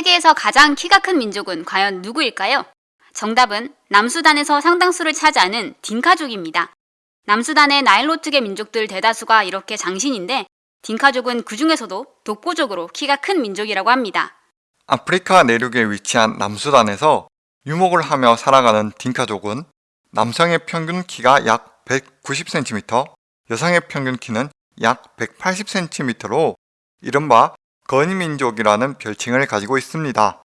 세계에서 가장 키가 큰 민족은 과연 누구일까요? 정답은 남수단에서 상당수를 차지하는 딩카족입니다. 남수단의 나일로트계 민족들 대다수가 이렇게 장신인데 딩카족은 그 중에서도 독보적으로 키가 큰 민족이라고 합니다. 아프리카 내륙에 위치한 남수단에서 유목을 하며 살아가는 딩카족은 남성의 평균 키가 약 190cm, 여성의 평균 키는 약 180cm로 이른바 거니민족이라는 별칭을 가지고 있습니다.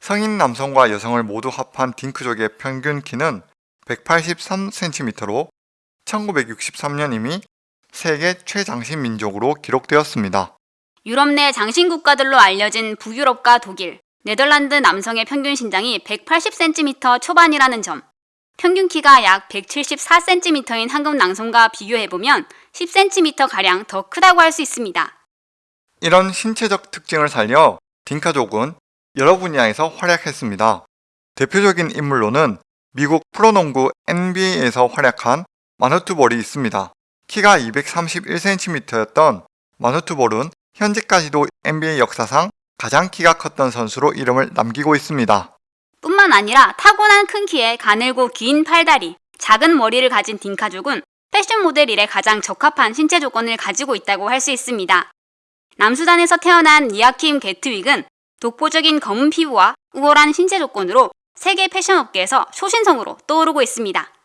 성인 남성과 여성을 모두 합한 딩크족의 평균 키는 183cm로 1963년 이미 세계 최장신 민족으로 기록되었습니다. 유럽 내 장신 국가들로 알려진 북유럽과 독일, 네덜란드 남성의 평균 신장이 180cm 초반이라는 점, 평균 키가 약 174cm인 한국 남성과 비교해보면 10cm가량 더 크다고 할 수 있습니다. 이런 신체적 특징을 살려 딩카족은 여러 분야에서 활약했습니다. 대표적인 인물로는 미국 프로농구 NBA에서 활약한 마누투볼이 있습니다. 키가 231cm였던 마누투볼은 현재까지도 NBA 역사상 가장 키가 컸던 선수로 이름을 남기고 있습니다. 뿐만 아니라 타고난 큰 키에 가늘고 긴 팔다리, 작은 머리를 가진 딩카족은 패션 모델 일에 가장 적합한 신체 조건을 가지고 있다고 할 수 있습니다. 남수단에서 태어난 니아킴 게트윅은 독보적인 검은 피부와 우월한 신체 조건으로 세계 패션 업계에서 초신성으로 떠오르고 있습니다.